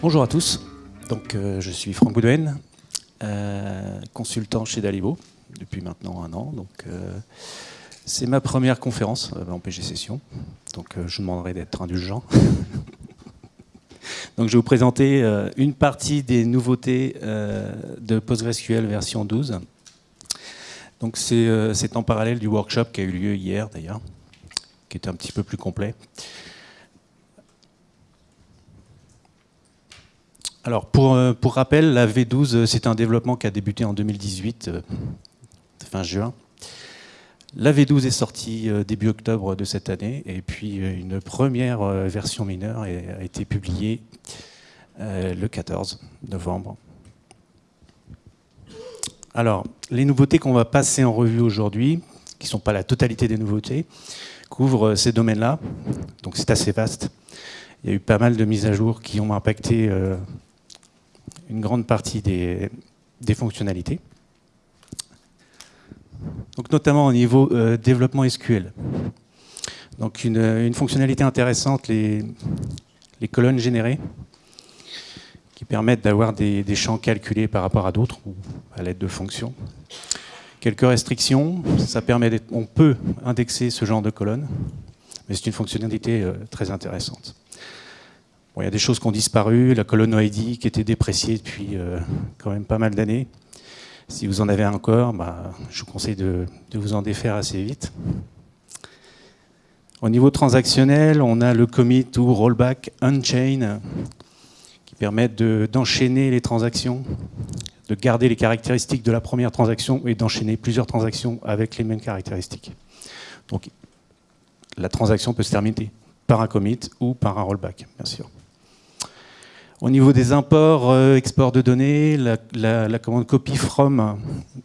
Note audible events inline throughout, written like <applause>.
Bonjour à tous, donc euh, je suis Franck Boudouin, euh, consultant chez Dalibo depuis maintenant un an. Donc euh, c'est ma première conférence en PG Session, donc je demanderai d'être indulgent. <laughs> donc, je vais vous présenter une partie des nouveautés de PostgreSQL version 12. Donc, c'est en parallèle du workshop qui a eu lieu hier d'ailleurs, qui était un petit peu plus complet. Alors, pour, euh, pour, rappel, la V12, euh, c'est un développement qui a débuté en 2018, euh, fin juin. La V12 est sortie début octobre de cette année, et puis une première version mineure a été publiée le 14 novembre. Alors, les nouveautés qu'on va passer en revue aujourd'hui, qui ne sont pas la totalité des nouveautés, couvrent ces domaines-là, donc c'est assez vaste. Il y a eu pas mal de mises à jour qui ont impacté une grande partie des, fonctionnalités. Donc notamment au niveau euh, développement SQL. Donc une, fonctionnalité intéressante, les, colonnes générées, qui permettent d'avoir des, champs calculés par rapport à d'autres ou à l'aide de fonctions. Quelques restrictions, ça permet on peut indexer ce genre de colonnes, mais c'est une fonctionnalité euh, très intéressante il y a des choses qui ont disparu, la colonne OID qui était dépréciée depuis euh, quand même pas mal d'années. Si vous en avez encore, bah, je vous conseille de, vous en défaire assez vite. Au niveau transactionnel, on a le commit ou rollback unchain qui permettent d'enchaîner les transactions, de garder les caractéristiques de la première transaction et d'enchaîner plusieurs transactions avec les mêmes caractéristiques. Donc la transaction peut se terminer par un commit ou par un rollback, bien sûr. Au niveau des imports, euh, export de données, la, commande copy from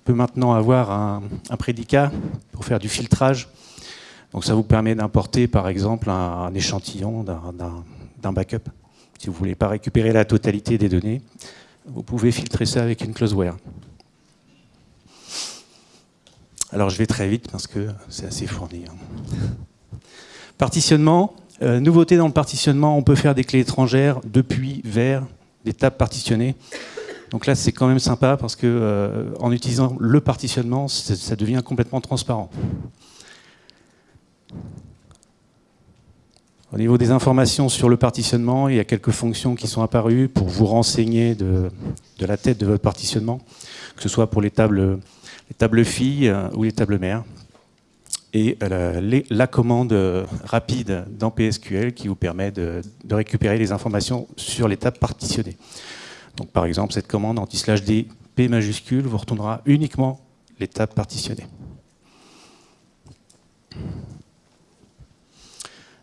peut maintenant avoir un, prédicat pour faire du filtrage. Donc ça vous permet d'importer par exemple un, échantillon d'un backup. Si vous ne voulez pas récupérer la totalité des données, vous pouvez filtrer ça avec une closeware. Alors je vais très vite parce que c'est assez fourni. Hein. Partitionnement, euh, nouveauté dans le partitionnement, on peut faire des clés étrangères depuis, vers, des tables partitionnées. Donc là, c'est quand même sympa parce que euh, en utilisant le partitionnement, ça devient complètement transparent. Au niveau des informations sur le partitionnement, il y a quelques fonctions qui sont apparues pour vous renseigner de, la tête de votre partitionnement, que ce soit pour les tables, les tables filles euh, ou les tables mères et euh, la commande rapide dans PSQL qui vous permet de, récupérer les informations sur l'étape partitionnée. Donc par exemple, cette commande anti-slash d p majuscule vous retournera uniquement l'étape partitionnée.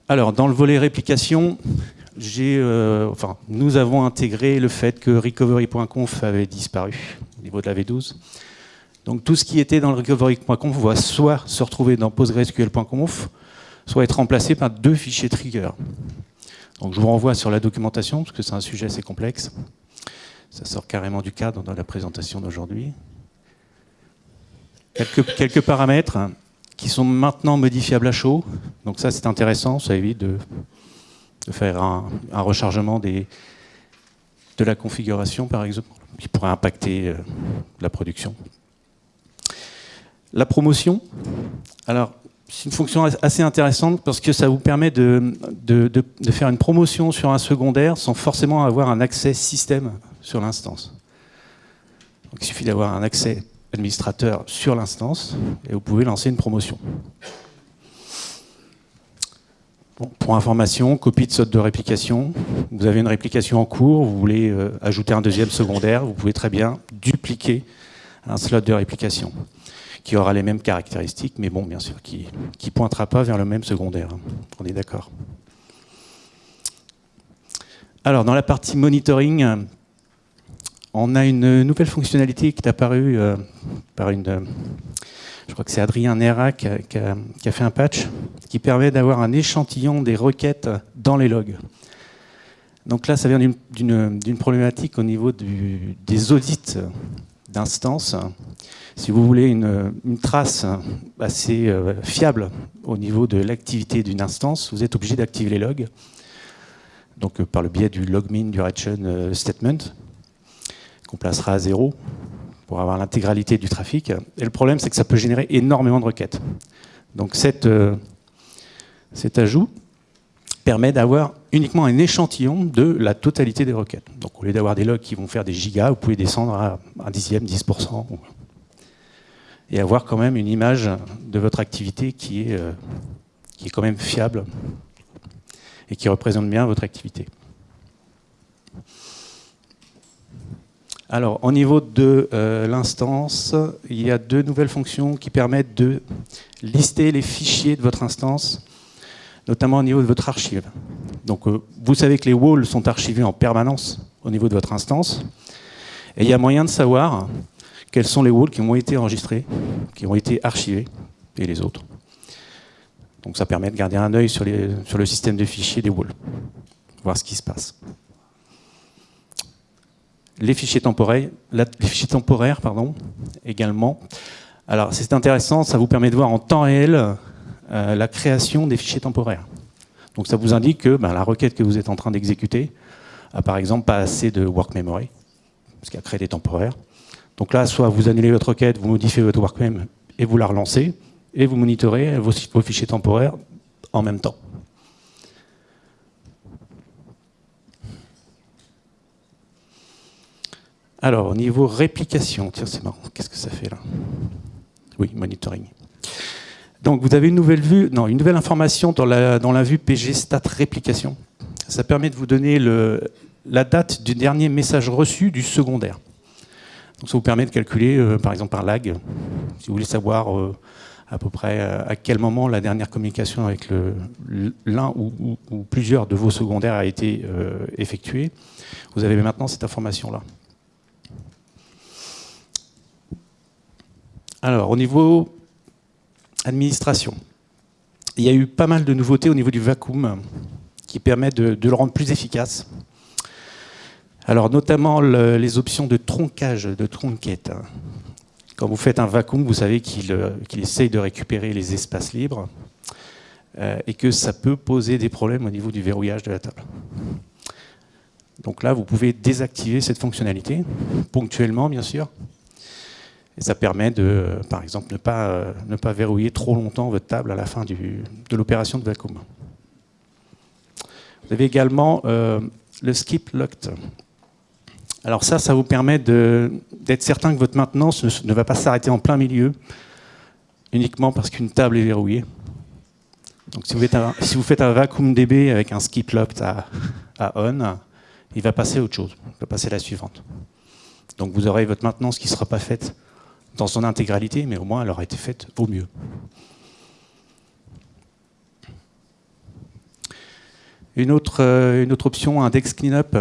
Alors, dans le volet réplication, euh, nous avons intégré le fait que recovery.conf avait disparu au niveau de la V12. Donc tout ce qui était dans le recovery.conf va soit se retrouver dans postgresql.conf, soit être remplacé par deux fichiers trigger. Donc je vous renvoie sur la documentation, parce que c'est un sujet assez complexe. Ça sort carrément du cadre dans la présentation d'aujourd'hui. Quelques, paramètres qui sont maintenant modifiables à chaud. Donc ça c'est intéressant, ça évite de, faire un, rechargement de la configuration par exemple, qui pourrait impacter euh, la production. La promotion, alors c'est une fonction assez intéressante parce que ça vous permet de, faire une promotion sur un secondaire sans forcément avoir un accès système sur l'instance. Il suffit d'avoir un accès administrateur sur l'instance et vous pouvez lancer une promotion. pour information, copie de saute de réplication. Vous avez une réplication en cours, vous voulez euh, ajouter un deuxième secondaire, vous pouvez très bien dupliquer un slot de réplication qui aura les mêmes caractéristiques, mais bon, bien sûr, qui ne pointera pas vers le même secondaire. Hein. On est d'accord. Alors, dans la partie monitoring, on a une nouvelle fonctionnalité qui est apparue euh, par une... je crois que c'est Adrien Nera qui a, fait un patch qui permet d'avoir un échantillon des requêtes dans les logs. Donc là, ça vient d'une problématique au niveau des audits d'instances si vous voulez une, trace assez euh, fiable au niveau de l'activité d'une instance, vous êtes obligé d'activer les logs. donc par le biais du logmin duration statement, qu'on placera à zéro pour avoir l'intégralité du trafic. Et le problème, c'est que ça peut générer énormément de requêtes. Donc cet ajout permet d'avoir uniquement un échantillon de la totalité des requêtes. Donc au lieu d'avoir des logs qui vont faire des gigas, vous pouvez descendre à un dixième, 10%, et avoir quand même une image de votre activité qui est, euh, qui est quand même fiable et qui représente bien votre activité. Alors, au niveau de euh, l'instance, il y a deux nouvelles fonctions qui permettent de lister les fichiers de votre instance notamment au niveau de votre archive. Donc, euh, vous savez que les walls sont archivés en permanence au niveau de votre instance. Et il y a moyen de savoir quels sont les walls qui ont été enregistrés, qui ont été archivés, et les autres. Donc ça permet de garder un œil sur, le système de fichiers des walls, voir ce qui se passe. Les fichiers temporaires, les fichiers temporaires également. Alors c'est intéressant, ça vous permet de voir en temps réel euh, la création des fichiers temporaires. Donc ça vous indique que ben, la requête que vous êtes en train d'exécuter a par exemple pas assez de work memory, parce qu'elle a créé des temporaires. Donc là, soit vous annulez votre requête, vous modifiez votre work mem et vous la relancez, et vous monitorez vos, vos fichiers temporaires en même temps. Alors, au niveau réplication, tiens, c'est marrant, qu'est-ce que ça fait là? Oui, monitoring. Donc vous avez une nouvelle vue, non, une nouvelle information dans la, vue PG Stat Réplication. Ça permet de vous donner la date du dernier message reçu du secondaire. Donc ça vous permet de calculer, euh, par exemple par lag, si vous voulez savoir euh, à peu près euh, à quel moment la dernière communication avec l'un ou, plusieurs de vos secondaires a été effectuée. Vous avez maintenant cette information-là. Alors, au niveau administration. Il y a eu pas mal de nouveautés au niveau du vacuum qui permettent de, le rendre plus efficace. Alors notamment les options de troncage, de tronquette. Quand vous faites un vacuum, vous savez qu'il essaye de récupérer les espaces libres euh, et que ça peut poser des problèmes au niveau du verrouillage de la table. Donc là, vous pouvez désactiver cette fonctionnalité, ponctuellement bien sûr, ça permet de, par exemple, ne pas, euh, ne pas verrouiller trop longtemps votre table à la fin de l'opération de vacuum. Vous avez également euh, le skip locked. Alors ça, ça vous permet d'être certain que votre maintenance ne, va pas s'arrêter en plein milieu, uniquement parce qu'une table est verrouillée. Donc si vous, faites un, si vous faites un vacuum DB avec un skip locked à, à on, il va passer à autre chose, il va passer à la suivante. Donc vous aurez votre maintenance qui ne sera pas faite dans son intégralité, mais au moins elle aura été faite au mieux. Une autre, euh, option, index cleanup,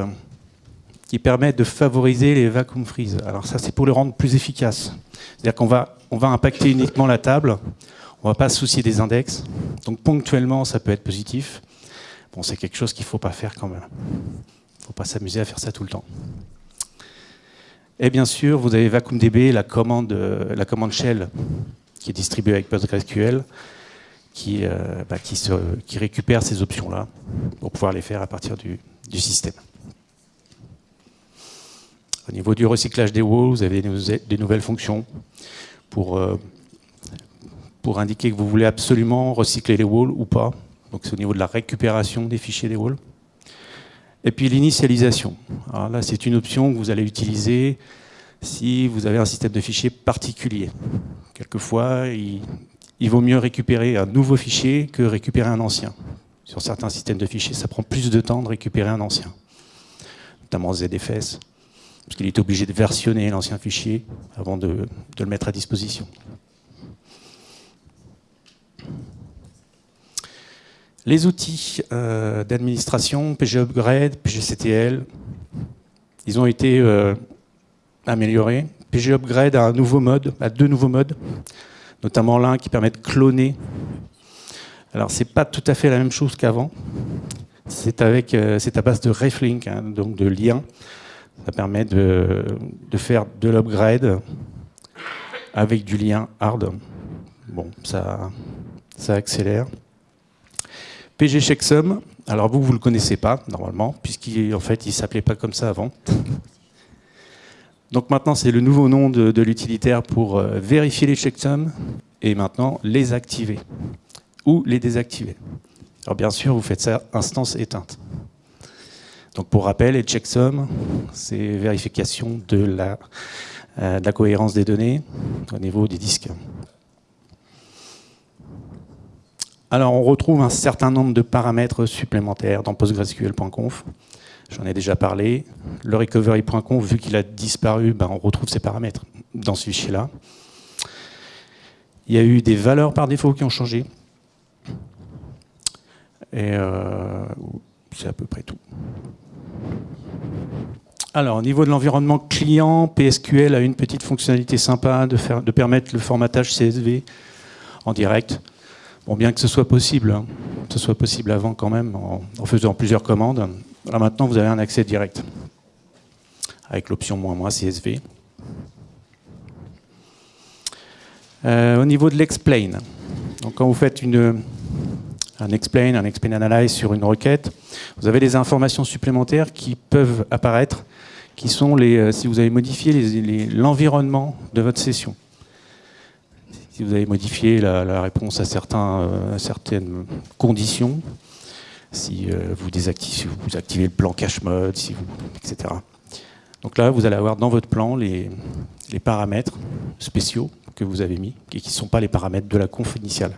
qui permet de favoriser les vacuum freeze. Alors ça, c'est pour le rendre plus efficace. C'est-à-dire qu'on va, on va impacter uniquement la table, on ne va pas se soucier des index. Donc ponctuellement, ça peut être positif. Bon, c'est quelque chose qu'il ne faut pas faire quand même. Il ne faut pas s'amuser à faire ça tout le temps. Et bien sûr, vous avez VacuumDB, la commande, la commande shell qui est distribuée avec PostgreSQL, qui, euh, bah, récupère ces options-là pour pouvoir les faire à partir du, système. Au niveau du recyclage des walls, vous avez des, nouvelles fonctions pour, euh, pour indiquer que vous voulez absolument recycler les walls ou pas. Donc c'est au niveau de la récupération des fichiers des walls. Et puis l'initialisation. Alors là, c'est une option que vous allez utiliser si vous avez un système de fichiers particulier. Quelquefois, il, vaut mieux récupérer un nouveau fichier que récupérer un ancien. Sur certains systèmes de fichiers, ça prend plus de temps de récupérer un ancien, notamment ZFS, parce qu'il est obligé de versionner l'ancien fichier avant de, de le mettre à disposition. Les outils euh, d'administration, PG Upgrade, PGCTL, ils ont été euh, améliorés. PG Upgrade a un nouveau mode, a deux nouveaux modes, notamment l'un qui permet de cloner. Alors c'est pas tout à fait la même chose qu'avant. C'est euh, à base de reflink, hein, donc de liens. Ça permet de, faire de l'upgrade avec du lien hard. Bon, ça accélère. PG Checksum, Alors vous, vous ne le connaissez pas, normalement, puisqu'il en fait, il s'appelait pas comme ça avant. Donc maintenant, c'est le nouveau nom de, l'utilitaire pour euh, vérifier les checksums et maintenant les activer ou les désactiver. Alors bien sûr, vous faites ça instance éteinte. Donc pour rappel, les checksums, c'est vérification de la, euh, de la cohérence des données au niveau des disques. Alors on retrouve un certain nombre de paramètres supplémentaires dans PostgreSQL.conf. J'en ai déjà parlé. Le recovery.conf, vu qu'il a disparu, ben, on retrouve ces paramètres dans ce fichier-là. Il y a eu des valeurs par défaut qui ont changé. Et euh, c'est à peu près tout. Alors, au niveau de l'environnement client, PSQL a une petite fonctionnalité sympa de, permettre le formatage CSV en direct. Bon, bien que ce soit possible, hein, ce soit possible avant quand même, en, faisant plusieurs commandes. Là maintenant, vous avez un accès direct avec l'option moins moins CSV. Euh, au niveau de l'explain, donc quand vous faites une, un explain, un explain analyze sur une requête, vous avez des informations supplémentaires qui peuvent apparaître, qui sont les, euh, si vous avez modifié l'environnement de votre session si vous avez modifié la, réponse à, euh, certaines conditions, si, euh, vous désactivez, vous activez le plan cache mode, si etc. Donc là, vous allez avoir dans votre plan les, les paramètres spéciaux que vous avez mis et qui ne sont pas les paramètres de la conf initiale.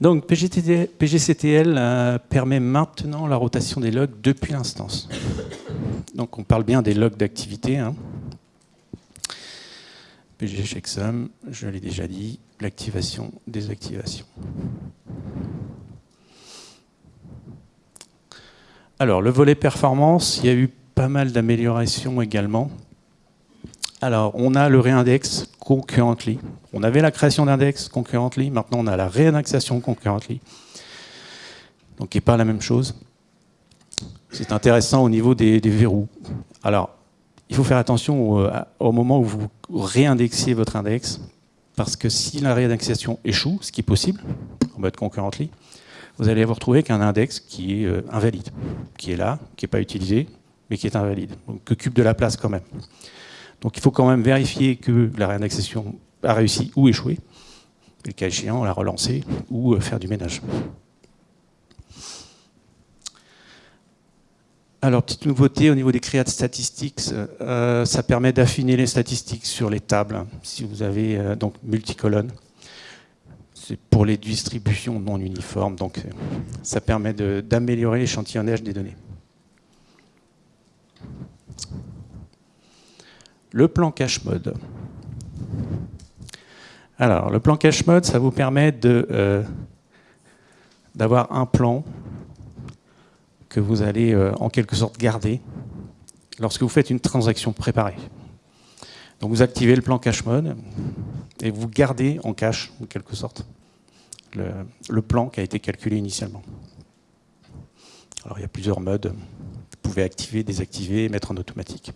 Donc PGCTL euh, permet maintenant la rotation des logs depuis l'instance. Donc on parle bien des logs d'activité. Hein. PG je l'ai déjà dit, l'activation, désactivation. Alors le volet performance, il y a eu pas mal d'améliorations également. Alors, on a le réindex concurrently. On avait la création d'index concurrently, maintenant on a la réindexation concurrently. Donc, qui n'est pas la même chose. C'est intéressant au niveau des, verrous. Alors, il faut faire attention au, moment où vous réindexiez votre index, parce que si la réindexation échoue, ce qui est possible, en mode concurrently, vous allez vous retrouver qu'un index qui est euh, invalide, qui est là, qui n'est pas utilisé, mais qui est invalide, donc qui occupe de la place quand même. Donc il faut quand même vérifier que la réindexation a réussi ou échoué, et le cas échéant, la relancer ou euh, faire du ménage. Alors, petite nouveauté au niveau des create statistics, euh, ça permet d'affiner les statistiques sur les tables, si vous avez euh, donc multicolonnes. C'est pour les distributions non uniformes, donc ça permet d'améliorer l'échantillonnage des données. Le plan cache mode. Alors, le plan cache mode, ça vous permet euh, d'avoir un plan que vous allez euh, en quelque sorte garder lorsque vous faites une transaction préparée. Donc vous activez le plan cache mode et vous gardez en cache, en quelque sorte, le, le plan qui a été calculé initialement. Alors il y a plusieurs modes. Vous pouvez activer, désactiver, mettre en automatique.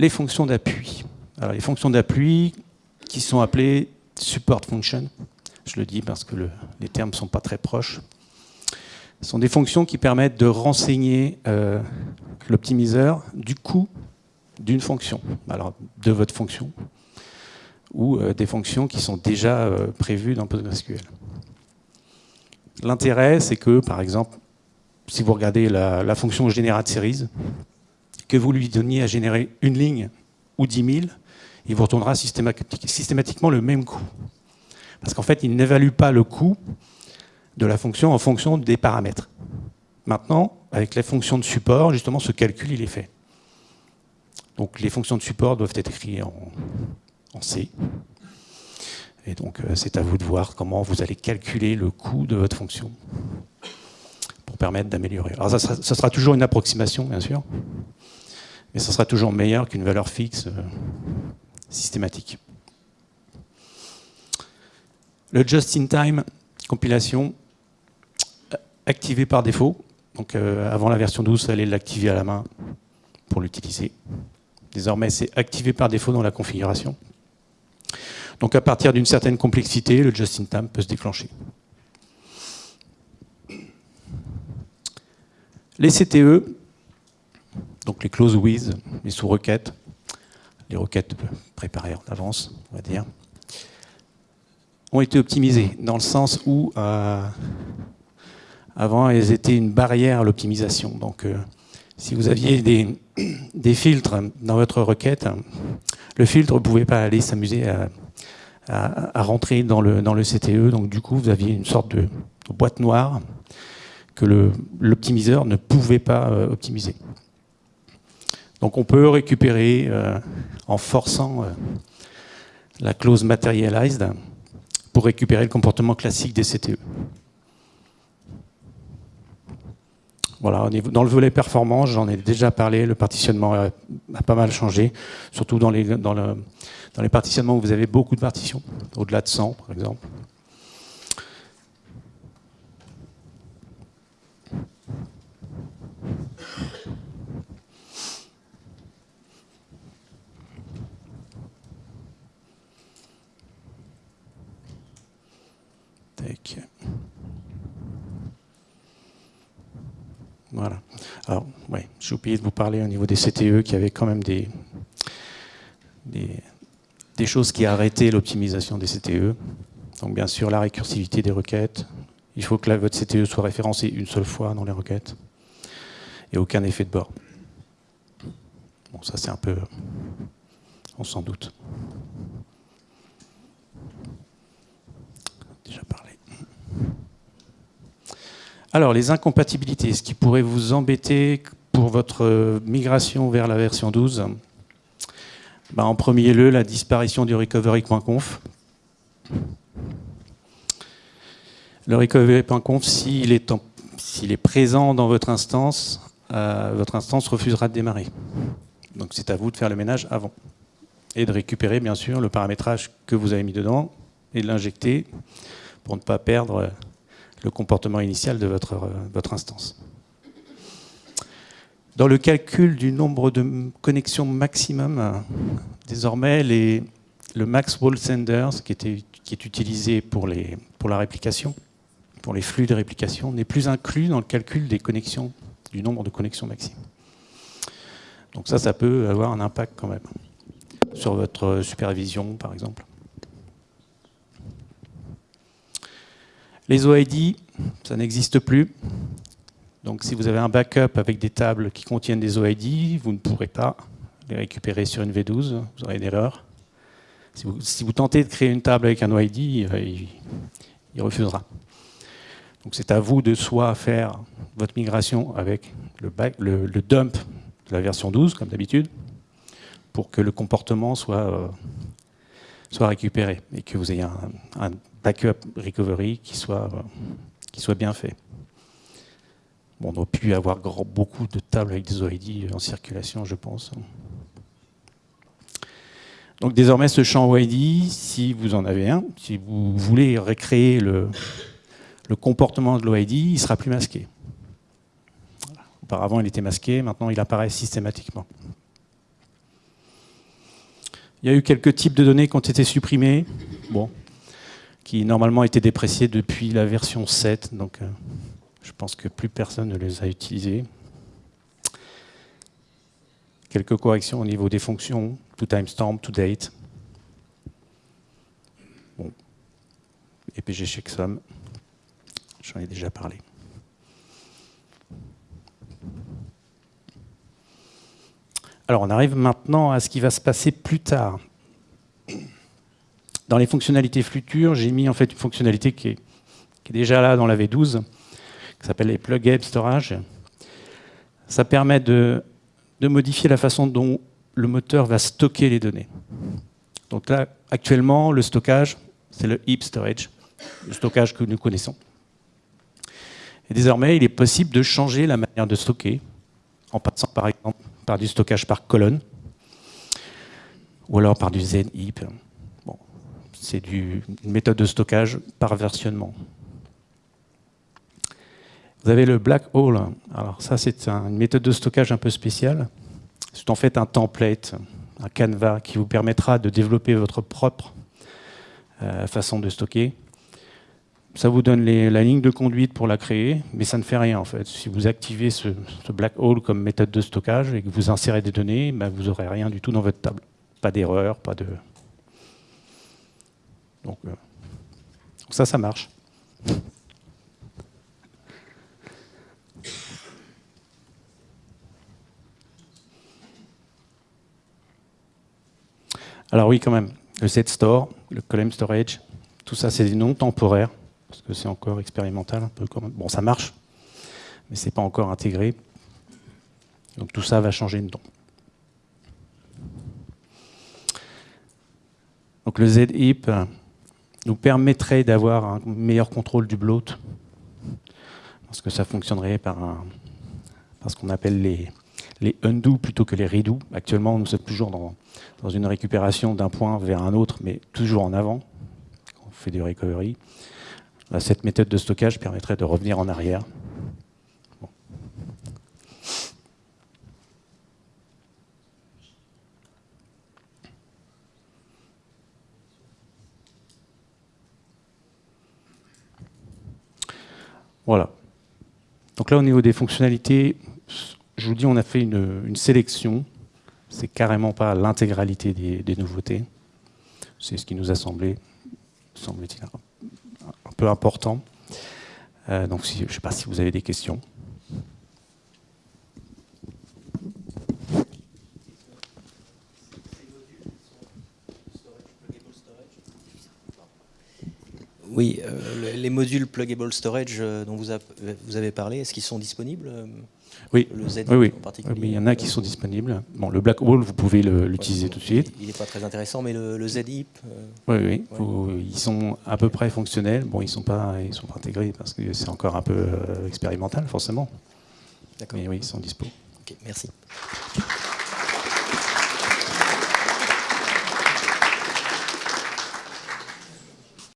Les fonctions d'appui. Alors, les fonctions d'appui qui sont appelées support function, je le dis parce que les termes ne sont pas très proches, sont des fonctions qui permettent de renseigner euh, l'optimiseur du coût d'une fonction, alors de votre fonction, ou euh, des fonctions qui sont déjà euh, prévues dans PostgreSQL. L'intérêt, c'est que, par exemple, si vous regardez la, la fonction generate series, que vous lui donniez à générer une ligne ou 10 000, il vous retournera systématiquement le même coût. Parce qu'en fait, il n'évalue pas le coût de la fonction en fonction des paramètres. Maintenant, avec les fonctions de support, justement, ce calcul, il est fait. Donc les fonctions de support doivent être écrites en, C. Et donc euh, c'est à vous de voir comment vous allez calculer le coût de votre fonction pour permettre d'améliorer. Alors ça ça sera toujours une approximation, bien sûr mais ce sera toujours meilleur qu'une valeur fixe euh, systématique. Le just-in-time compilation, activé par défaut. Donc euh, avant la version 12, il fallait l'activer à la main pour l'utiliser. Désormais, c'est activé par défaut dans la configuration. Donc à partir d'une certaine complexité, le just-in-time peut se déclencher. Les CTE, donc les close with, les sous-requêtes, les requêtes préparées en avance, on va dire, ont été optimisées dans le sens où euh, avant elles étaient une barrière à l'optimisation. Donc euh, si vous aviez des, <coughs> filtres dans votre requête, le filtre ne pouvait pas aller s'amuser à, rentrer dans le, CTE. Donc du coup, vous aviez une sorte de, boîte noire que l'optimiseur ne pouvait pas euh, optimiser. Donc on peut récupérer euh, en forçant euh, la clause materialized pour récupérer le comportement classique des CTE. Voilà, dans le volet performance, j'en ai déjà parlé, le partitionnement a, pas mal changé, surtout dans les, dans, dans les partitionnements où vous avez beaucoup de partitions, au-delà de 100 par exemple. Voilà. Alors, ouais, j'ai oublié de vous parler au niveau des CTE qui avait quand même des, des, choses qui arrêtaient l'optimisation des CTE. Donc, bien sûr, la récursivité des requêtes. Il faut que votre CTE soit référencé une seule fois dans les requêtes. Et aucun effet de bord. Bon, ça, c'est un peu. On s'en doute. Déjà parlé. Alors, les incompatibilités, ce qui pourrait vous embêter pour votre migration vers la version 12, ben, en premier lieu, la disparition du recovery.conf. Le recovery.conf, s'il est, présent dans votre instance, euh, votre instance refusera de démarrer. Donc c'est à vous de faire le ménage avant. Et de récupérer, bien sûr, le paramétrage que vous avez mis dedans et de l'injecter pour ne pas perdre le comportement initial de votre, euh, votre instance. Dans le calcul du nombre de connexions maximum, désormais, les, le max wall senders, qui, qui est utilisé pour, les, pour la réplication, pour les flux de réplication, n'est plus inclus dans le calcul des connexions, du nombre de connexions maximum. Donc ça, ça peut avoir un impact quand même sur votre supervision, par exemple. Les OID, ça n'existe plus. Donc si vous avez un backup avec des tables qui contiennent des OID, vous ne pourrez pas les récupérer sur une V12, vous aurez une erreur. Si vous, tentez de créer une table avec un OID, il, refusera. Donc c'est à vous de soit faire votre migration avec le, dump de la version 12, comme d'habitude, pour que le comportement soit, euh, soit récupéré et que vous ayez un backup recovery qui soit, euh, qui soit bien fait. Bon, on aurait pu avoir beaucoup de tables avec des OID en circulation, je pense. Donc désormais, ce champ OID, si vous en avez un, si vous voulez recréer le, le comportement de l'OID, il sera plus masqué. Auparavant, il était masqué, maintenant il apparaît systématiquement. Il y a eu quelques types de données qui ont été supprimés. Bon, qui normalement étaient dépréciés depuis la version 7, donc euh, je pense que plus personne ne les a utilisés. Quelques corrections au niveau des fonctions, to timestamp, to date. Bon. EPG checksum, j'en ai déjà parlé. Alors on arrive maintenant à ce qui va se passer plus tard. Dans les fonctionnalités futures, j'ai mis en fait une fonctionnalité qui est, déjà là dans la V12, qui s'appelle les plug storage. Ça permet de, modifier la façon dont le moteur va stocker les données. Donc là, actuellement, le stockage, c'est le heap storage, le stockage que nous connaissons. Désormais, il est possible de changer la manière de stocker, en passant par exemple par du stockage par colonne, ou alors par du Zen-heap c'est une méthode de stockage par versionnement. Vous avez le black hole. Alors ça, c'est une méthode de stockage un peu spéciale. C'est en fait un template, un canevas qui vous permettra de développer votre propre euh, façon de stocker. Ça vous donne la ligne de conduite pour la créer, mais ça ne fait rien en fait. Si vous activez ce, black hole comme méthode de stockage et que vous insérez des données, ben, vous n'aurez rien du tout dans votre table. Pas d'erreur, pas de... Donc, euh, ça, ça marche. Alors oui, quand même, le set store, le column storage, tout ça, c'est des noms temporaires, parce que c'est encore expérimental un peu. Bon, ça marche, mais c'est pas encore intégré. Donc tout ça va changer de nom. Donc le Z-Heap nous permettrait d'avoir un meilleur contrôle du bloat, parce que ça fonctionnerait par, par ce qu'on appelle les, les undo plutôt que les redo. Actuellement, nous sommes toujours dans, une récupération d'un point vers un autre, mais toujours en avant. On fait du recovery. cette méthode de stockage permettrait de revenir en arrière. Voilà. Donc là, au niveau des fonctionnalités, je vous dis, on a fait une, sélection. C'est carrément pas l'intégralité des, nouveautés. C'est ce qui nous a semblé, semble-t-il, un peu important. Euh, donc, je ne sais pas si vous avez des questions. Oui, euh, les modules pluggable storage euh, dont vous, avez parlé, est-ce qu'ils sont disponibles oui. Le Z oui, en particulier. Oui, il y en a qui sont disponibles. Bon, le Black Hole, vous pouvez l'utiliser tout de suite. Il n'est pas très intéressant, mais le, le ZIP Oui, oui. ils sont à peu près fonctionnels. Bon, ils ne sont, pas, ils sont pas intégrés parce que c'est encore un peu expérimental, forcément. D'accord. Mais oui, ils sont dispo. Ok, merci.